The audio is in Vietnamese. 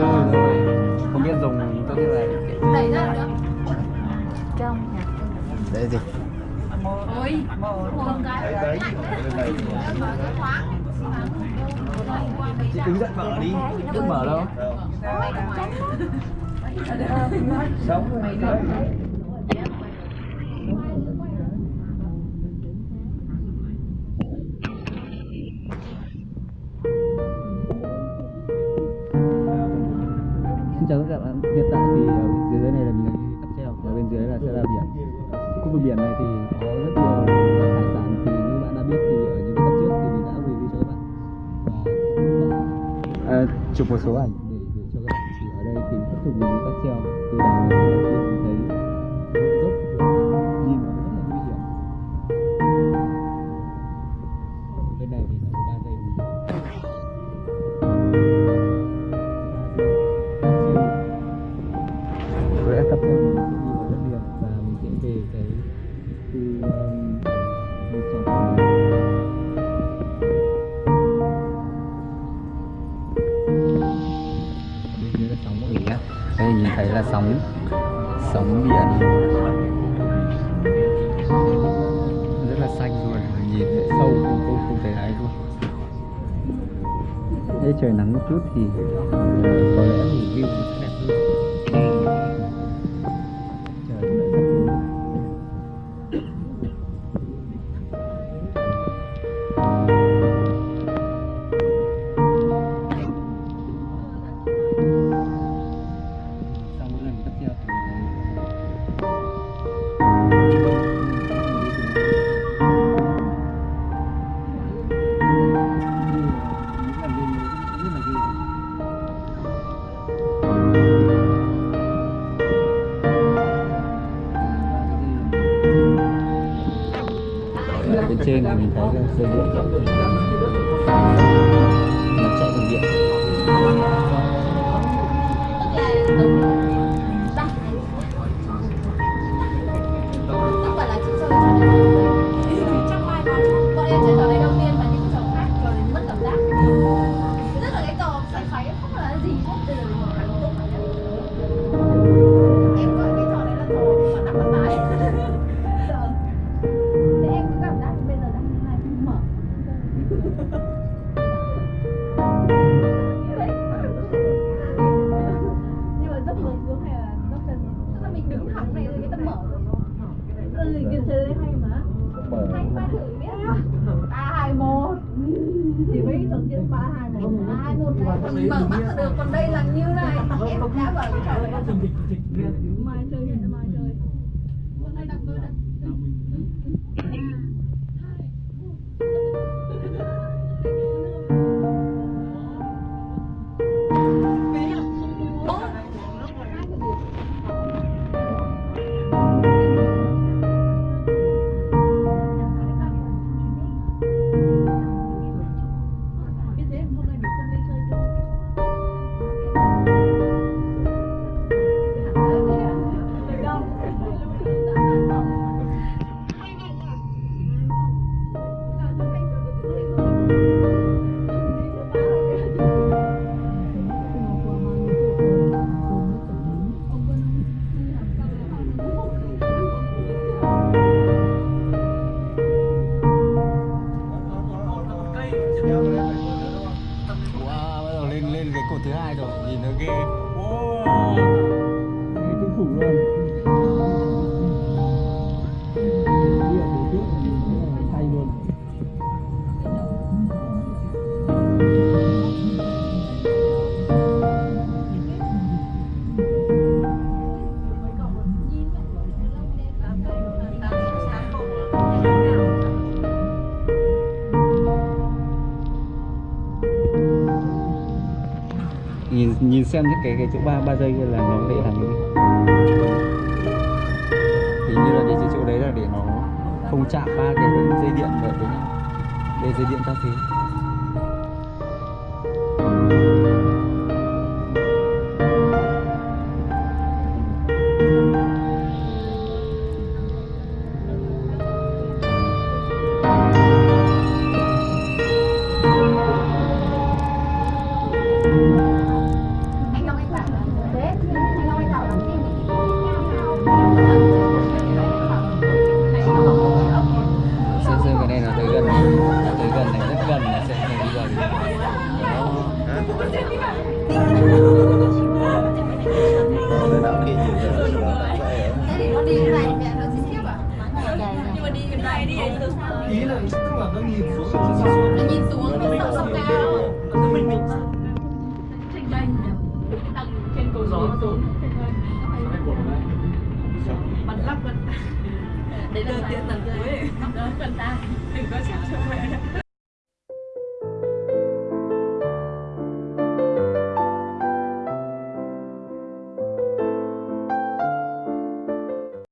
Không từ từ Không biết dùng tốt như này. Đây gì Chị đứng dậy mở đi. Đừng mở đâu? Sống Xin chào tất cả các bạn. Hiện tại thì ở bên dưới này là mình đang đi cáp treo, ở bên dưới là sẽ là biển. Khu vực biển này thì có rất nhiều hải sản thì như bạn đã biết thì ở những tập trước thì mình đã review cho các bạn và đã à, chụp một số ảnh để gửi cho các bạn. Thì ở đây thì tiếp tục mình đi cáp treo từ đảo này mình nhìn thấy là sóng sóng biển rất là xanh luôn nhìn thấy sâu, không không không thấy ai luôn. Thế trời nắng một chút thì có lẽ mình view sẽ đẹp trên thì mình thấy là dây điện nó chạy bằng điện. Mình mở mắt là được còn đây là như này. Em đã bảo cái trò này mai chơi mai chơi. Hôm nay đặt tôi đặt xem những cái cái chỗ ba ba giây là nó để làm gì. Hình như là để cái chỗ đấy là để nó không chạm ba cái dây điện vào với nhau để dây điện cà phê ý là tức là nó nhìn xuống nó nó nhìn xuống nó sợ sông cao cứ mình mình trên cầu gió nó xuống bật lắc bật đấy là tiền tầng cuối đó cần ta đừng có chịu cho mẹ